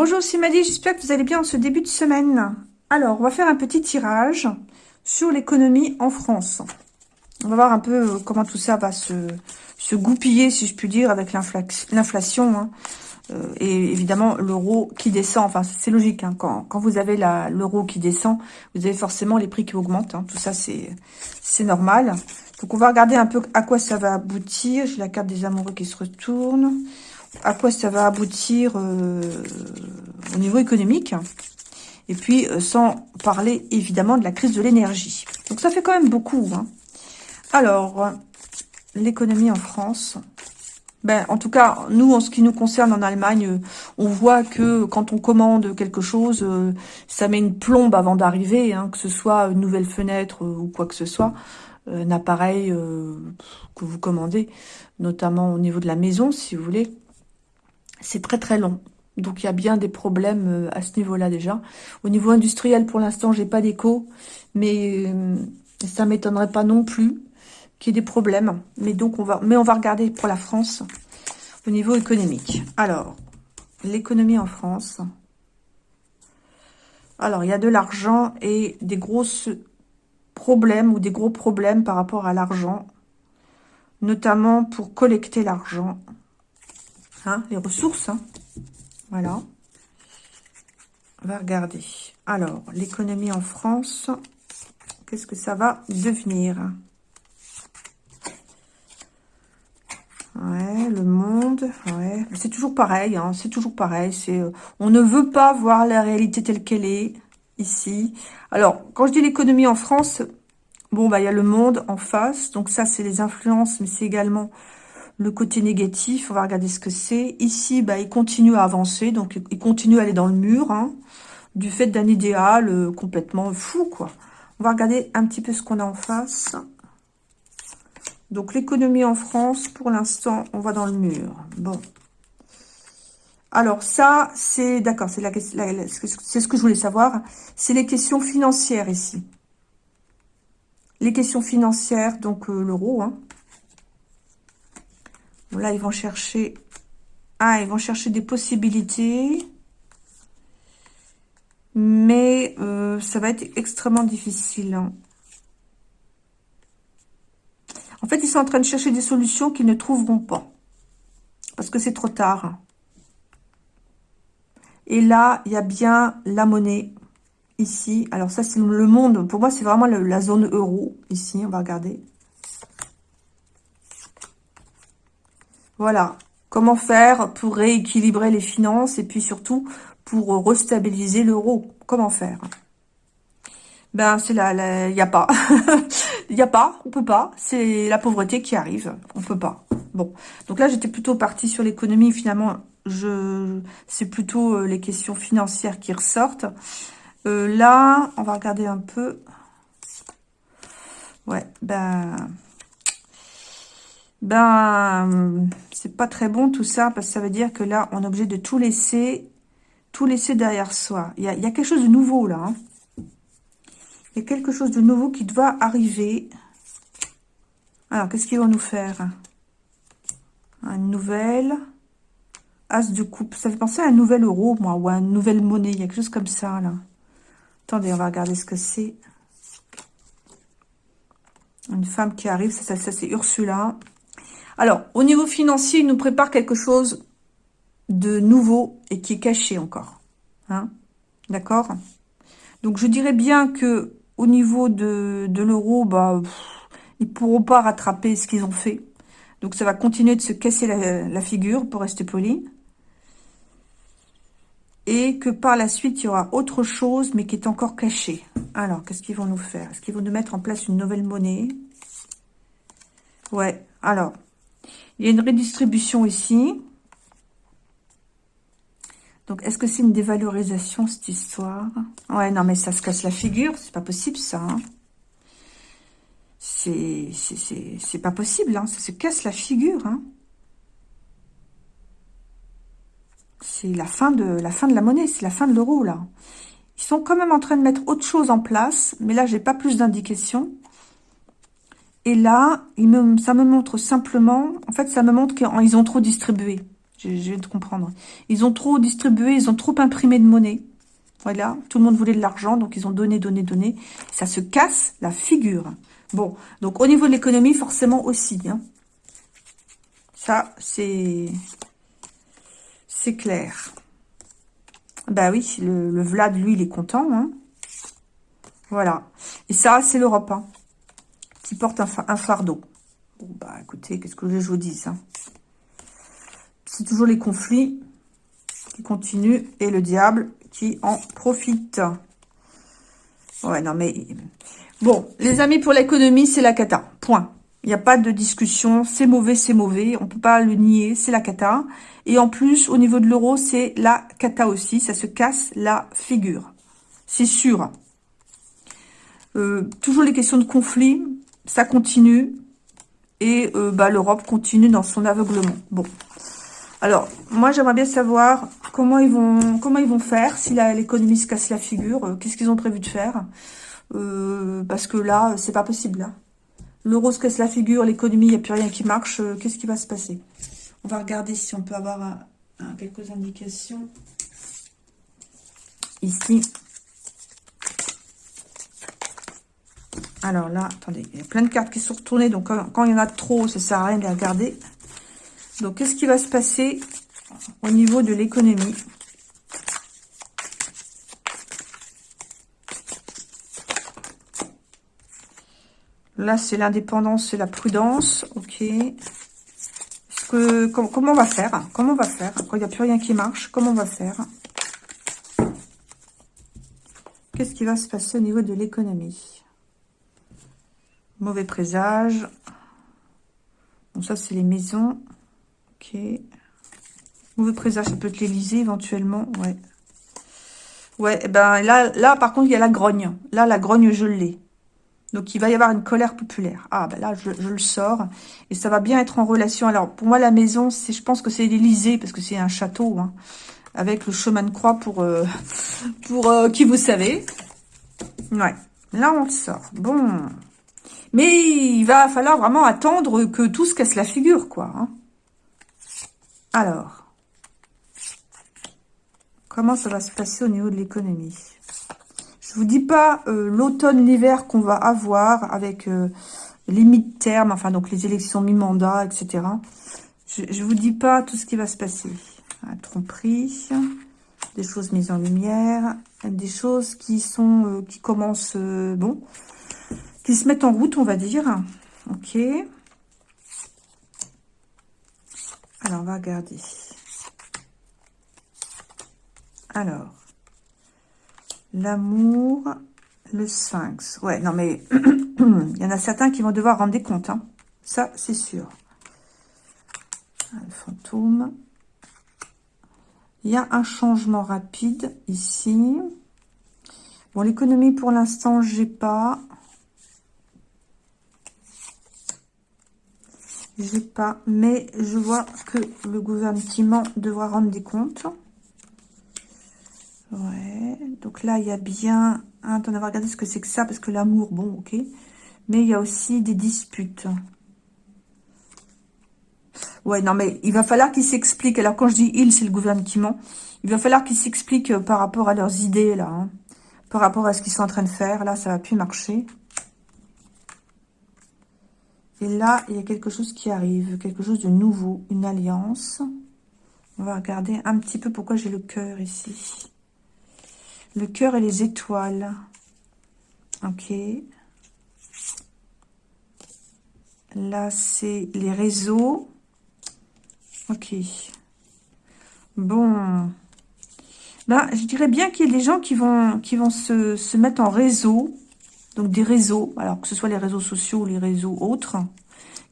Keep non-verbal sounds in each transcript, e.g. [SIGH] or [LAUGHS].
Bonjour Simadi, j'espère que vous allez bien en ce début de semaine. Alors, on va faire un petit tirage sur l'économie en France. On va voir un peu euh, comment tout ça va se, goupiller, si je puis dire, avec l'inflation. Hein. Euh, et évidemment, l'euro qui descend. Enfin, c'est logique. Hein. Quand, quand, vous avez l'euro qui descend, vous avez forcément les prix qui augmentent. Hein. Tout ça, c'est normal. Donc, on va regarder un peu à quoi ça va aboutir. J'ai la carte des amoureux qui se retourne à quoi ça va aboutir euh, au niveau économique. Et puis, euh, sans parler évidemment de la crise de l'énergie. Donc, ça fait quand même beaucoup. Hein. Alors, l'économie en France. Ben, en tout cas, nous, en ce qui nous concerne en Allemagne, euh, on voit que quand on commande quelque chose, ça met une plombe avant d'arriver, hein, que ce soit une nouvelle fenêtre ou quoi que ce soit, un appareil que vous commandez, notamment au niveau de la maison, si vous voulez c'est très très long. Donc il y a bien des problèmes euh, à ce niveau-là déjà. Au niveau industriel, pour l'instant, j'ai pas d'écho, mais euh, ça m'étonnerait pas non plus qu'il y ait des problèmes. Mais on va regarder pour la France au niveau économique. Alors, l'économie en France. Alors, il y a de l'argent et des grosses problèmes ou des gros problèmes par rapport à l'argent, notamment pour collecter l'argent. Hein, les ressources. Hein. Voilà. On va regarder. Alors, l'économie en France, qu'est-ce que ça va devenir? Ouais, le monde, ouais. C'est toujours pareil, hein, c'est toujours pareil. Euh, On ne veut pas voir la réalité telle qu'elle est, ici. Alors, quand je dis l'économie en France, bon, bah il y a le monde en face. Donc ça, c'est les influences, mais c'est également le côté négatif, on va regarder ce que c'est. Ici, bah, il continue à avancer, donc il continue à aller dans le mur, hein, du fait d'un idéal euh, complètement fou, quoi. On va regarder un petit peu ce qu'on a en face. Donc, l'économie en France, pour l'instant, on va dans le mur. Bon. Alors, ça, c'est... D'accord, c'est la, c'est ce que je voulais savoir. C'est les questions financières, ici. Les questions financières, donc euh, l'euro, hein. Là, ils vont chercher... Ah, ils vont chercher des possibilités. Mais euh, ça va être extrêmement difficile. Hein. En fait, ils sont en train de chercher des solutions qu'ils ne trouveront pas. Parce que c'est trop tard. Et là, il y a bien la monnaie ici. Alors ça, c'est le monde. Pour moi, c'est vraiment la zone euro ici. On va regarder. Voilà. Comment faire pour rééquilibrer les finances et puis surtout pour restabiliser l'euro? Comment faire? Ben, c'est là, il n'y a pas. [LAUGHS] Il n'y a pas, on peut pas. C'est la pauvreté qui arrive. On peut pas. Bon. Donc là, j'étais plutôt partie sur l'économie. Finalement, je c'est plutôt euh, les questions financières qui ressortent. Euh, là, on va regarder un peu. Ouais, ben ben, c'est pas très bon tout ça, parce que ça veut dire que là, on est obligé de tout laisser, tout laisser derrière soi. Il y a, quelque chose de nouveau là. Hein. Il y a quelque chose de nouveau qui doit arriver. Alors, qu'est-ce qu'ils vont nous faire? Une nouvelle As de coupe. Ça fait penser à un nouvel euro, moi, ou à une nouvelle monnaie. Il y a quelque chose comme ça, là. Attendez, on va regarder ce que c'est. Une femme qui arrive, ça, c'est Ursula. Alors, au niveau financier, il nous prépare quelque chose de nouveau et qui est caché encore. Hein D'accord? Donc, je dirais bien que au niveau de, l'euro, bah, ils pourront pas rattraper ce qu'ils ont fait. Donc, ça va continuer de se casser la, figure, pour rester poli. Et que par la suite, il y aura autre chose, mais qui est encore caché. Alors, qu'est-ce qu'ils vont nous faire? Est-ce qu'ils vont nous mettre en place une nouvelle monnaie? Ouais, alors, il y a une redistribution ici. Donc, est-ce que c'est une dévalorisation, cette histoire? Ouais, non, mais ça se casse la figure. C'est pas possible, ça. Hein. C'est pas possible, hein. Ça se casse la figure, hein. C'est la fin de la fin de la monnaie, c'est la fin de l'euro, là. Ils sont quand même en train de mettre autre chose en place, mais là, j'ai pas plus d'indications. Et là, ça me montre simplement, en fait, ça me montre qu'ils ont trop distribué. Je, je viens de comprendre. Ils ont trop distribué, ils ont trop imprimé de monnaie. Voilà, tout le monde voulait de l'argent, donc ils ont donné, donné, donné. Ça se casse la figure. Bon, donc au niveau de l'économie, forcément aussi. Hein. Ça, c'est c'est clair. Bah oui, le, Vlad, lui, il est content. Hein. Voilà. Et ça, c'est l'Europe, hein, qui porte un, fardeau. Bon, bah écoutez, qu'est-ce que je vous dis hein. C'est toujours les conflits qui continuent et le diable qui en profite. Ouais, non mais... Bon, les amis, pour l'économie, c'est la cata. Point. Il n'y a pas de discussion. C'est mauvais, c'est mauvais. On peut pas le nier. C'est la cata. Et en plus, au niveau de l'euro, c'est la cata aussi. Ça se casse la figure. C'est sûr. Euh, toujours les questions de conflit. Ça continue. Et euh, bah, l'Europe continue dans son aveuglement. Bon. Alors, moi, j'aimerais bien savoir comment ils vont faire si l'économie se casse la figure. Euh, qu'est-ce qu'ils ont prévu de faire Parce que là, c'est pas possible. Hein. L'euro se casse la figure, l'économie, il n'y a plus rien qui marche. Euh, qu'est-ce qui va se passer? On va regarder si on peut avoir quelques indications. Ici. Alors là, attendez, il y a plein de cartes qui sont retournées. Donc quand, il y en a trop, ça ne sert à rien de les regarder. Donc qu'est-ce qui va se passer au niveau de l'économie? Là, c'est l'indépendance, c'est la prudence. Ok. Comment on va faire? Comment on va faire? Quand il n'y a plus rien qui marche, comment on va faire? Qu'est-ce qui va se passer au niveau de l'économie? Mauvais présage. Bon, ça, c'est les maisons. Ok. Mauvais présage, ça peut être l'Elysée, éventuellement. Ouais. Ouais, eh ben là, là, par contre, il y a la grogne. Là, la grogne, je l'ai. Donc, il va y avoir une colère populaire. Ah, ben là, je, le sors. Et ça va bien être en relation. Alors, pour moi, la maison, c'est, je pense que c'est l'Élysée, parce que c'est un château, hein, avec le chemin de croix pour, euh, euh, qui vous savez. Ouais, là, on le sort. Bon. Mais il va falloir vraiment attendre que tout se casse la figure, quoi. Hein. Alors, comment ça va se passer au niveau de l'économie? Je vous dis pas euh, l'automne, l'hiver qu'on va avoir avec euh, les mi-termes, enfin donc les élections mi-mandat, etc. Je, ne vous dis pas tout ce qui va se passer. Un tromperie, des choses mises en lumière, des choses qui sont euh, qui commencent bon, se mettent en route, on va dire. Ok. Alors on va regarder. Alors, L'amour, le sphinx. Ouais, non mais, [CLEARS THROAT] il y en a certains qui vont devoir rendre des comptes. Hein. Ça, c'est sûr. Le fantôme. Il y a un changement rapide ici. Bon, l'économie, pour l'instant, j'ai pas. J'ai pas, mais je vois que le gouvernement devra rendre des comptes. Ouais, donc là, il y a bien... Attends, on va regarder ce que c'est que ça, parce que l'amour, bon, ok. Mais il y a aussi des disputes. Ouais, non, mais il va falloir qu'ils s'expliquent. Alors, quand je dis « il », c'est le gouvernement. Il va falloir qu'ils s'expliquent par rapport à leurs idées, là. Hein. Par rapport à ce qu'ils sont en train de faire. Là, ça va plus marcher. Et là, il y a quelque chose qui arrive. Quelque chose de nouveau. Une alliance. On va regarder un petit peu pourquoi j'ai le cœur ici. Le cœur et les étoiles. Ok. Là, c'est les réseaux. Ok. Bon. Ben, je dirais bien qu'il y a des gens qui vont, se, mettre en réseau. Donc, des réseaux. Alors, que ce soit les réseaux sociaux ou les réseaux autres.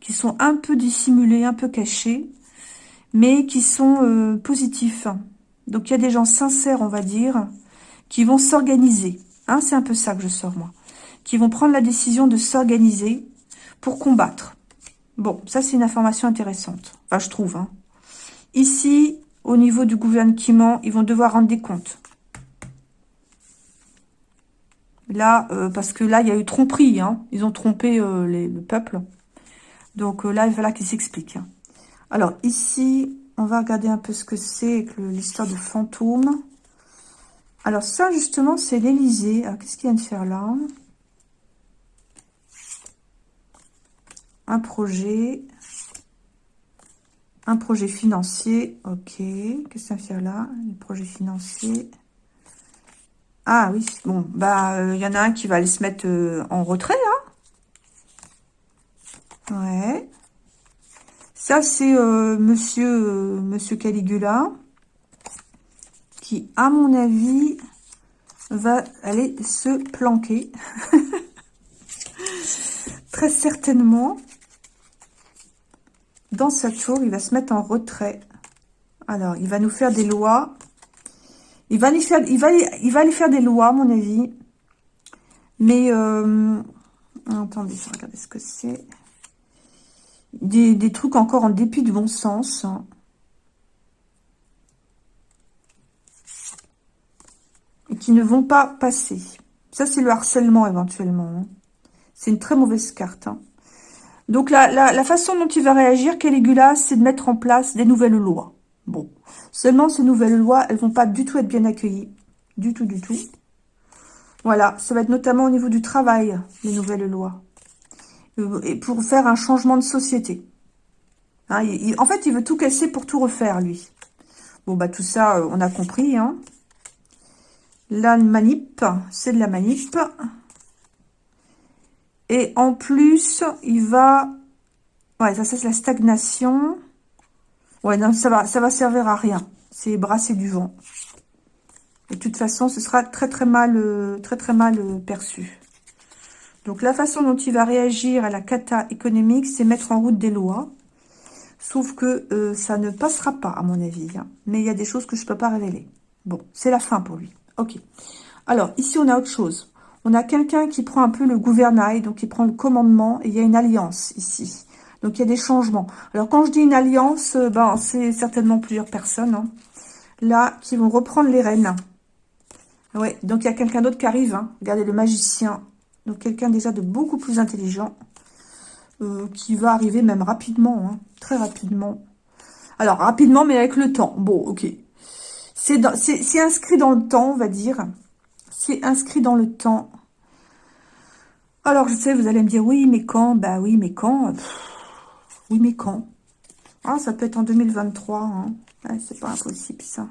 Qui sont un peu dissimulés, un peu cachés. Mais qui sont euh, positifs. Donc, il y a des gens sincères, on va dire qui vont s'organiser. Hein, c'est un peu ça que je sors, moi. Qui vont prendre la décision de s'organiser pour combattre. Bon, ça, c'est une information intéressante. Enfin, je trouve. Hein. Ici, au niveau du gouvernement, ils vont devoir rendre des comptes. Là, euh, parce que là, il y a eu tromperie. Hein. Ils ont trompé euh, le peuple. Donc euh, là, il va falloir qu'ils s'expliquent. Hein. Alors, ici, On va regarder un peu ce que c'est avec l'histoire de fantôme. Alors ça, justement, c'est l'Elysée. Alors, qu'est-ce qu'il vient de faire là? Un projet. Un projet financier. Ok. Qu'est-ce que ça fait là? Un projet financier. Ah oui, bon, bah, il euh, y en a un qui va aller se mettre euh, en retrait, là. Ouais. Ça, c'est euh, monsieur, monsieur Caligula, qui, à mon avis, va aller se planquer. [LAUGHS] Très certainement. Dans sa tour, il va se mettre en retrait. Alors, il va nous faire des lois il va, aller faire, des lois, à mon avis. Mais, euh, attendez, regarder ce que c'est. Des, trucs encore en dépit du bon sens. Et qui ne vont pas passer. Ça, c'est le harcèlement, éventuellement. Hein. C'est une très mauvaise carte. Hein. Donc, la, la, façon dont il va réagir, Caligula, c'est de mettre en place des nouvelles lois. Bon, seulement ces nouvelles lois, elles vont pas du tout être bien accueillies. Du tout, du tout. Voilà, ça va être notamment au niveau du travail, les nouvelles lois. Euh, et pour faire un changement de société. Hein, en fait, il veut tout casser pour tout refaire, lui. Bon, bah tout ça, euh, on a compris. Hein. La manip, c'est de la manip. Et en plus, il va... Ouais, ça, c'est la stagnation. Ouais, non, ça va, ça va servir à rien. C'est brasser du vent. De toute façon, ce sera très très mal, euh, très très mal euh, perçu. Donc la façon dont il va réagir à la cata économique, c'est mettre en route des lois. Sauf que euh, ça ne passera pas, à mon avis. Hein. Mais il y a des choses que je ne peux pas révéler. Bon, c'est la fin pour lui. Ok. Alors, ici, on a autre chose. On a quelqu'un qui prend un peu le gouvernail, donc il prend le commandement, et il y a une alliance ici. Donc, il y a des changements. Alors, quand je dis une alliance, euh, ben, c'est certainement plusieurs personnes, hein, là, qui vont reprendre les rênes. Ouais, donc il y a quelqu'un d'autre qui arrive. Hein. Regardez, le magicien. Donc, quelqu'un déjà de beaucoup plus intelligent, euh, qui va arriver même rapidement, hein, très rapidement. Alors, rapidement, mais avec le temps. Bon, ok. C'est inscrit dans le temps, on va dire. C'est inscrit dans le temps. Alors, je sais, vous allez me dire, oui, mais quand? Bah oui, mais quand? Oui, mais quand? Ah, ça peut être en 2023. Hein. c'est pas impossible, ça.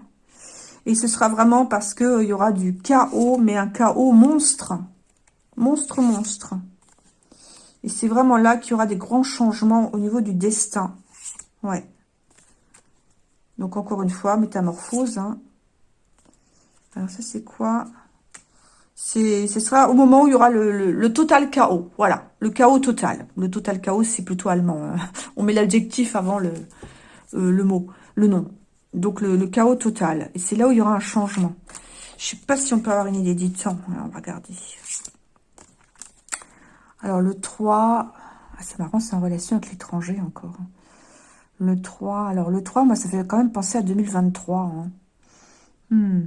Et ce sera vraiment parce qu'il euh, y aura du chaos, mais un chaos monstre. Monstre, monstre. Et c'est vraiment là qu'il y aura des grands changements au niveau du destin. Ouais. Donc, encore une fois, métamorphose. Hein. Alors, ça, c'est quoi? Ce sera au moment où il y aura le, total chaos. Voilà, le chaos total. Le total chaos, c'est plutôt allemand. Hein. On met l'adjectif avant le, euh, le mot, le nom. Donc, le, chaos total. Et c'est là où il y aura un changement. Je sais pas si on peut avoir une idée du temps. on va regarder. Alors, le 3... Ah, c'est marrant, c'est en relation avec l'étranger encore. Hein. Le 3... Alors, le 3, moi, ça fait quand même penser à 2023. Hein. Hmm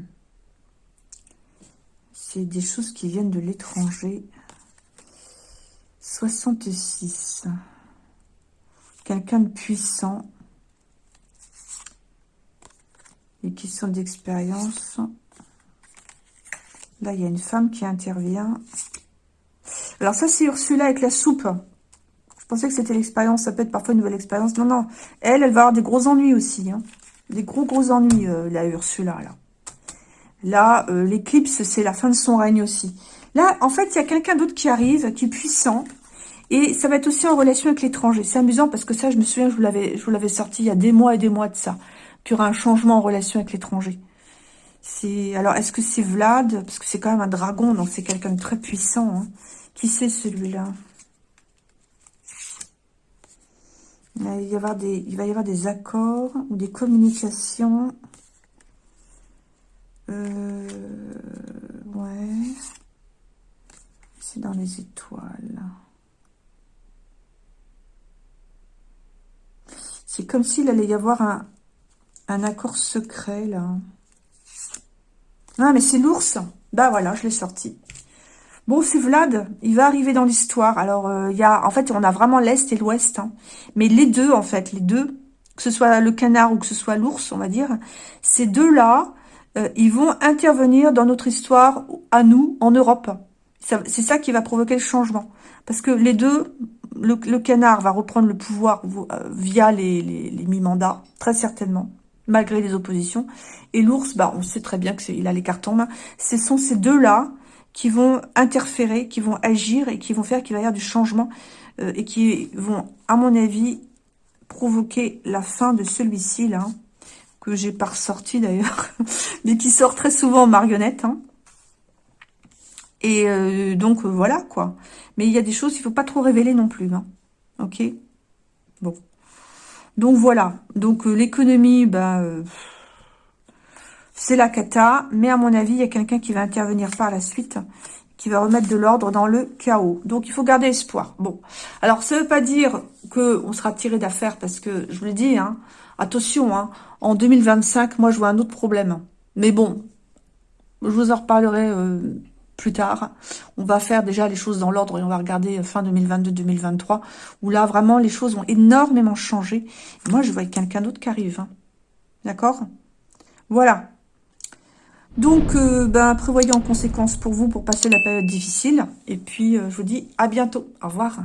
c'est des choses qui viennent de l'étranger. 66. Quelqu'un de puissant. Et qui sont d'expérience. Là, il y a une femme qui intervient. Alors ça, c'est Ursula avec la soupe. Je pensais que c'était l'expérience. Ça peut être parfois une nouvelle expérience. Non, non. Elle, elle va avoir des gros ennuis aussi. Hein. Des gros, gros ennuis, euh, la Ursula, là. Là, euh, l'éclipse, c'est la fin de son règne aussi. Là, en fait, il y a quelqu'un d'autre qui arrive, qui est puissant. Et ça va être aussi en relation avec l'étranger. C'est amusant parce que ça, je me souviens, je vous l'avais, sorti il y a des mois et des mois de ça. Qu'il y aura un changement en relation avec l'étranger. Alors, est-ce que c'est Vlad? Parce que c'est quand même un dragon, donc c'est quelqu'un de très puissant. Hein. Qui c'est celui-là? Il va y avoir des accords ou des communications euh, ouais. C'est dans les étoiles. C'est comme s'il allait y avoir un, accord secret, là. Ah, mais c'est l'ours. Bah voilà, je l'ai sorti. Bon, c'est Vlad. Il va arriver dans l'histoire. Alors, euh, il y a... En fait, on a vraiment l'Est et l'Ouest. Hein. Mais les deux, en fait, les deux que ce soit le canard ou que ce soit l'ours, on va dire, ces deux-là, euh, ils vont intervenir dans notre histoire à nous, en Europe. C'est ça qui va provoquer le changement. Parce que les deux, le, canard va reprendre le pouvoir euh, via les, mi-mandats, très certainement, malgré les oppositions. Et l'ours, bah, on sait très bien qu'il a les cartes en main. Ce sont ces deux-là qui vont interférer, qui vont agir et qui vont faire qu'il va y avoir du changement euh, et qui vont, à mon avis, provoquer la fin de celui-ci, là, que j'ai pas ressorti d'ailleurs, [LAUGHS] mais qui sort très souvent en marionnette. Hein. Et euh, donc, euh, voilà, quoi. Mais il y a des choses, il faut pas trop révéler non plus. Hein. Ok? Bon. Donc, voilà. Donc, l'économie, ben, c'est la cata. Mais à mon avis, il y a quelqu'un qui va intervenir par la suite qui va remettre de l'ordre dans le chaos. Donc, il faut garder espoir. Bon, alors, ça veut pas dire que on sera tiré d'affaire, parce que, je vous l'ai dit, hein, attention, hein, en 2025, moi, je vois un autre problème. Mais bon, je vous en reparlerai euh, plus tard. On va faire déjà les choses dans l'ordre et on va regarder fin 2022-2023, où là, vraiment, les choses ont énormément changé. moi, je vois quelqu'un d'autre qui arrive. Hein. D'accord? Voilà. Donc, euh, ben, prévoyez en conséquence pour vous pour passer la période difficile. Et puis, euh, je vous dis à bientôt. Au revoir.